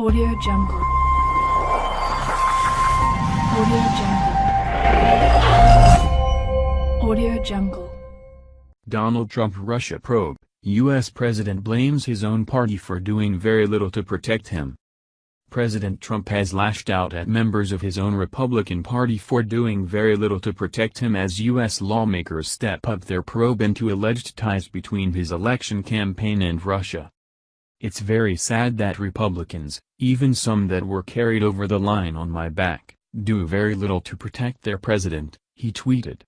Audio Jungle. Audio Jungle. Audio Jungle. Donald Trump Russia probe, U.S. President blames his own party for doing very little to protect him. President Trump has lashed out at members of his own Republican Party for doing very little to protect him as U.S. lawmakers step up their probe into alleged ties between his election campaign and Russia. It's very sad that Republicans, even some that were carried over the line on my back, do very little to protect their president, he tweeted.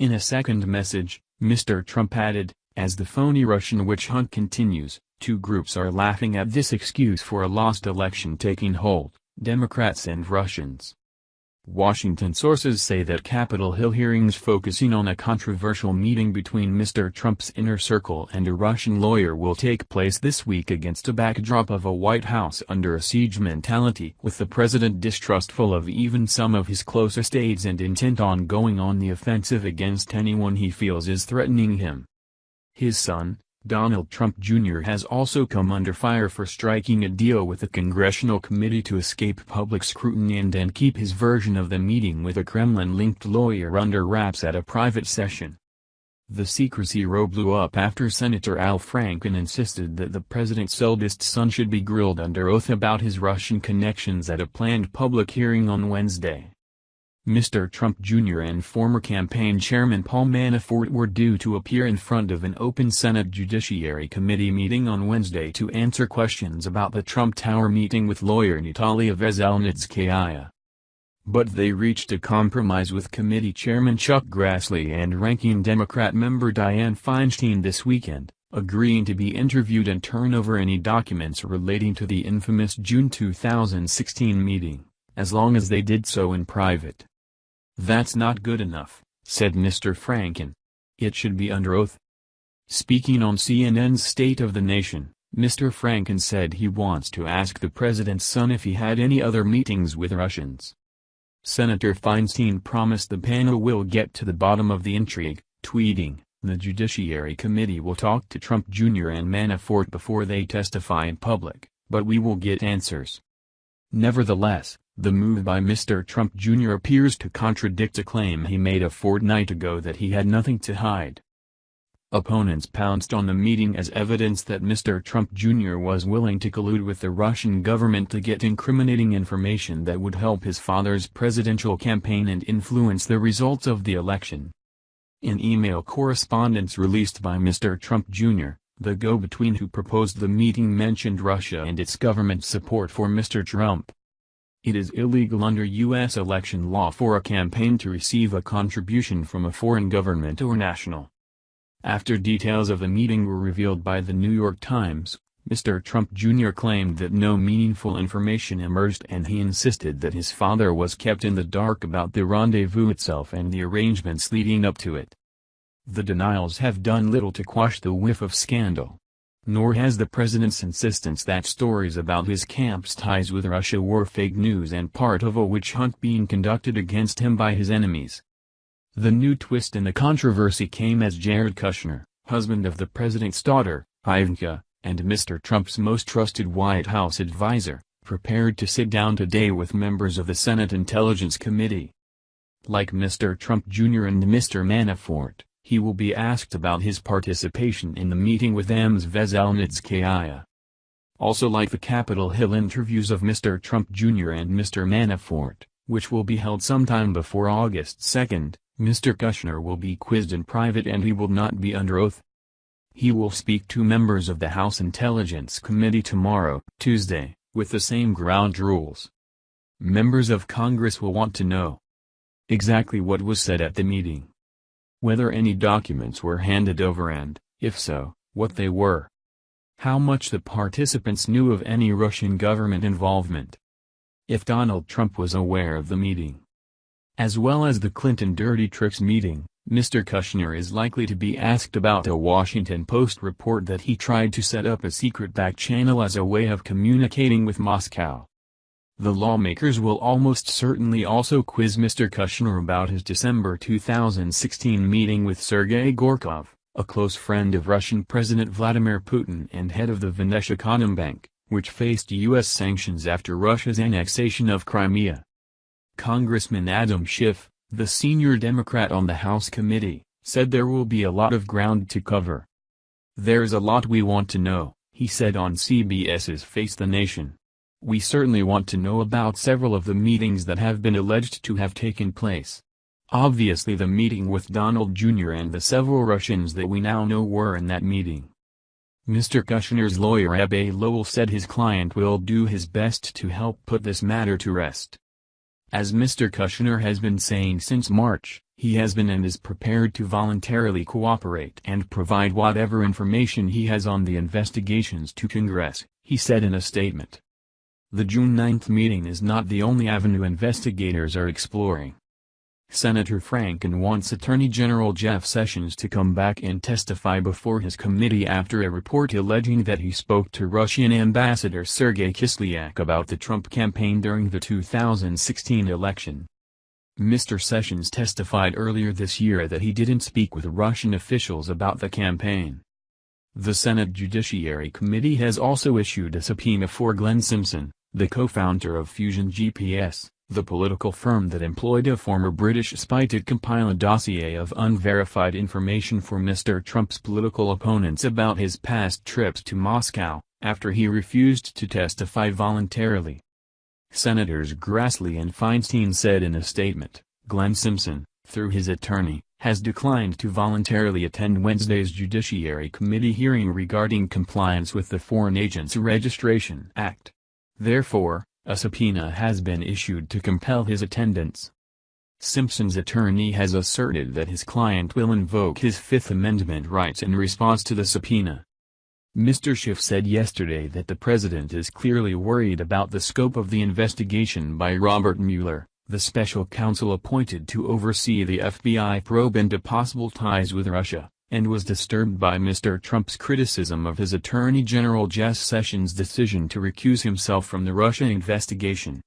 In a second message, Mr. Trump added, as the phony Russian witch hunt continues, two groups are laughing at this excuse for a lost election taking hold, Democrats and Russians. Washington sources say that Capitol Hill hearings focusing on a controversial meeting between Mr. Trump's inner circle and a Russian lawyer will take place this week against a backdrop of a White House under a siege mentality with the president distrustful of even some of his closest aides and intent on going on the offensive against anyone he feels is threatening him. His son, Donald Trump Jr. has also come under fire for striking a deal with a Congressional Committee to escape public scrutiny and then keep his version of the meeting with a Kremlin-linked lawyer under wraps at a private session. The secrecy row blew up after Senator Al Franken insisted that the president's eldest son should be grilled under oath about his Russian connections at a planned public hearing on Wednesday. Mr. Trump Jr. and former campaign chairman Paul Manafort were due to appear in front of an open Senate Judiciary Committee meeting on Wednesday to answer questions about the Trump Tower meeting with lawyer Natalia Veselnitskaya. But they reached a compromise with committee chairman Chuck Grassley and ranking Democrat member Dianne Feinstein this weekend, agreeing to be interviewed and turn over any documents relating to the infamous June 2016 meeting, as long as they did so in private. That's not good enough, said Mr. Franken. It should be under oath. Speaking on CNN's State of the Nation, Mr. Franken said he wants to ask the president's son if he had any other meetings with Russians. Senator Feinstein promised the panel will get to the bottom of the intrigue, tweeting, the Judiciary Committee will talk to Trump Jr. and Manafort before they testify in public, but we will get answers. Nevertheless, the move by Mr. Trump Jr. appears to contradict a claim he made a fortnight ago that he had nothing to hide. Opponents pounced on the meeting as evidence that Mr. Trump Jr. was willing to collude with the Russian government to get incriminating information that would help his father's presidential campaign and influence the results of the election. In email correspondence released by Mr. Trump Jr., the go-between who proposed the meeting mentioned Russia and its government support for Mr. Trump. It is illegal under U.S. election law for a campaign to receive a contribution from a foreign government or national. After details of the meeting were revealed by the New York Times, Mr. Trump Jr. claimed that no meaningful information emerged and he insisted that his father was kept in the dark about the rendezvous itself and the arrangements leading up to it. The denials have done little to quash the whiff of scandal. Nor has the president's insistence that stories about his camp's ties with Russia were fake news and part of a witch hunt being conducted against him by his enemies. The new twist in the controversy came as Jared Kushner, husband of the president's daughter, Ivanka, and Mr. Trump's most trusted White House advisor, prepared to sit down today with members of the Senate Intelligence Committee. Like Mr. Trump Jr. and Mr. Manafort, he will be asked about his participation in the meeting with Ms. Veselnitskaya. Also like the Capitol Hill interviews of Mr. Trump Jr. and Mr. Manafort, which will be held sometime before August 2, Mr. Kushner will be quizzed in private and he will not be under oath. He will speak to members of the House Intelligence Committee tomorrow, Tuesday, with the same ground rules. Members of Congress will want to know exactly what was said at the meeting whether any documents were handed over and, if so, what they were. How much the participants knew of any Russian government involvement. If Donald Trump was aware of the meeting. As well as the Clinton Dirty Tricks meeting, Mr. Kushner is likely to be asked about a Washington Post report that he tried to set up a secret back channel as a way of communicating with Moscow. The lawmakers will almost certainly also quiz Mr. Kushner about his December 2016 meeting with Sergei Gorkov, a close friend of Russian President Vladimir Putin and head of the Venezia Bank, which faced U.S. sanctions after Russia's annexation of Crimea. Congressman Adam Schiff, the senior Democrat on the House committee, said there will be a lot of ground to cover. There's a lot we want to know, he said on CBS's Face the Nation. We certainly want to know about several of the meetings that have been alleged to have taken place. Obviously the meeting with Donald Jr. and the several Russians that we now know were in that meeting. Mr. Kushner's lawyer Abbe Lowell said his client will do his best to help put this matter to rest. As Mr. Kushner has been saying since March, he has been and is prepared to voluntarily cooperate and provide whatever information he has on the investigations to Congress, he said in a statement. The June 9 meeting is not the only avenue investigators are exploring. Senator Franken wants Attorney General Jeff Sessions to come back and testify before his committee after a report alleging that he spoke to Russian Ambassador Sergei Kislyak about the Trump campaign during the 2016 election. Mr. Sessions testified earlier this year that he didn't speak with Russian officials about the campaign. The Senate Judiciary Committee has also issued a subpoena for Glenn Simpson, the co-founder of Fusion GPS, the political firm that employed a former British spy to compile a dossier of unverified information for Mr. Trump's political opponents about his past trips to Moscow, after he refused to testify voluntarily. Senators Grassley and Feinstein said in a statement, Glenn Simpson, through his attorney, has declined to voluntarily attend Wednesday's Judiciary Committee hearing regarding compliance with the Foreign Agents Registration Act. Therefore, a subpoena has been issued to compel his attendance. Simpson's attorney has asserted that his client will invoke his Fifth Amendment rights in response to the subpoena. Mr. Schiff said yesterday that the president is clearly worried about the scope of the investigation by Robert Mueller, the special counsel appointed to oversee the FBI probe into possible ties with Russia and was disturbed by Mr. Trump's criticism of his Attorney General Jeff Sessions' decision to recuse himself from the Russia investigation.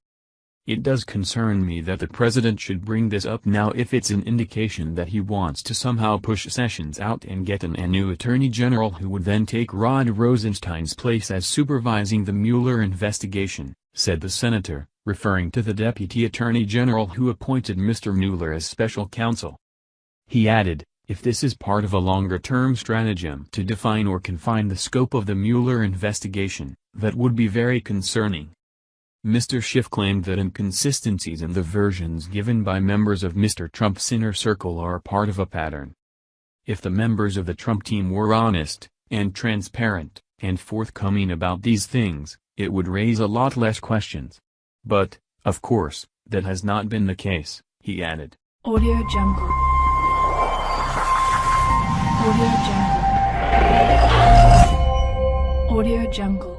It does concern me that the president should bring this up now if it's an indication that he wants to somehow push Sessions out and get an, a new attorney general who would then take Rod Rosenstein's place as supervising the Mueller investigation, said the senator, referring to the deputy attorney general who appointed Mr. Mueller as special counsel. He added, if this is part of a longer-term stratagem to define or confine the scope of the Mueller investigation, that would be very concerning. Mr. Schiff claimed that inconsistencies in the versions given by members of Mr. Trump's inner circle are part of a pattern. If the members of the Trump team were honest, and transparent, and forthcoming about these things, it would raise a lot less questions. But, of course, that has not been the case, he added. Audio Jungle. Audio Jungle. Audio Jungle.